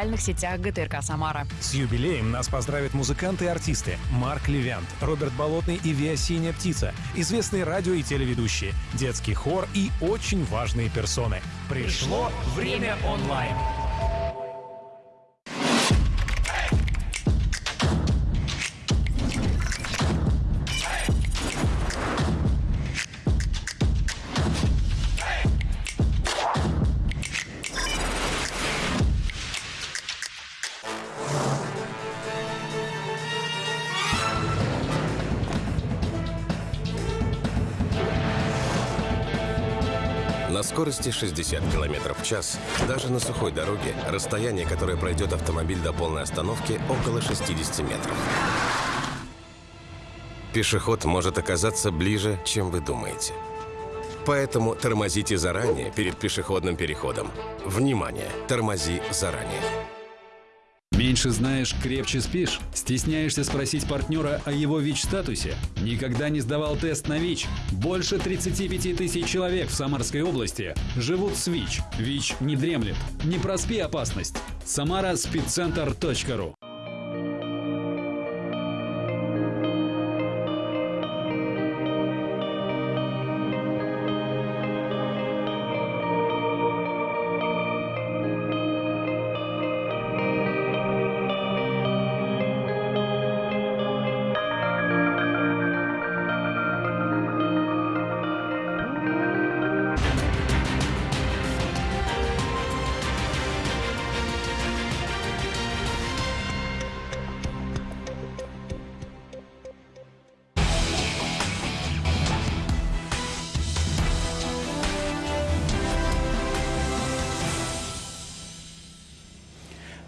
социальных сетях ГТРК «Самара». С юбилеем нас поздравят музыканты и артисты Марк Левянт, Роберт Болотный и Виа Синяя Птица, известные радио и телеведущие, детский хор и очень важные персоны. Пришло время онлайн. На скорости 60 км в час, даже на сухой дороге, расстояние, которое пройдет автомобиль до полной остановки, около 60 метров. Пешеход может оказаться ближе, чем вы думаете. Поэтому тормозите заранее перед пешеходным переходом. Внимание! Тормози заранее. Меньше знаешь, крепче спишь? Стесняешься спросить партнера о его ВИЧ-статусе? Никогда не сдавал тест на ВИЧ? Больше 35 тысяч человек в Самарской области живут с ВИЧ. ВИЧ не дремлет. Не проспи опасность. Самара спидцентр.ру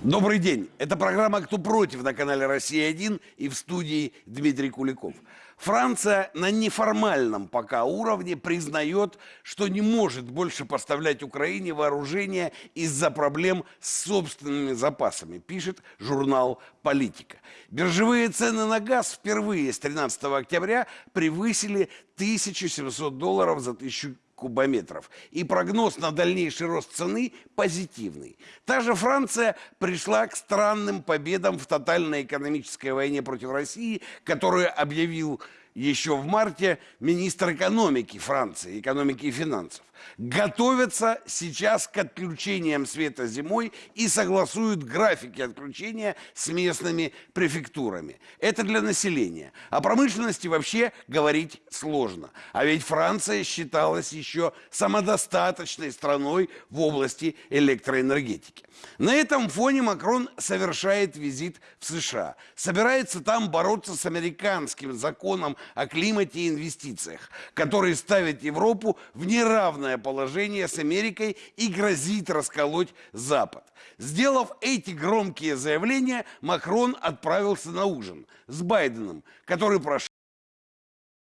Добрый день. Это программа «Кто против» на канале «Россия-1» и в студии Дмитрий Куликов. Франция на неформальном пока уровне признает, что не может больше поставлять Украине вооружение из-за проблем с собственными запасами, пишет журнал «Политика». Биржевые цены на газ впервые с 13 октября превысили 1700 долларов за тысячу кубометров. И прогноз на дальнейший рост цены позитивный. Та же Франция пришла к странным победам в тотальной экономической войне против России, которую объявил еще в марте министр экономики Франции, экономики и финансов. Готовятся сейчас к отключениям света зимой и согласуют графики отключения с местными префектурами. Это для населения. О промышленности вообще говорить сложно. А ведь Франция считалась еще самодостаточной страной в области электроэнергетики. На этом фоне Макрон совершает визит в США. Собирается там бороться с американским законом о климате и инвестициях, который ставит Европу в неравное положение с Америкой и грозит расколоть Запад. Сделав эти громкие заявления, Макрон отправился на ужин с Байденом, который прошел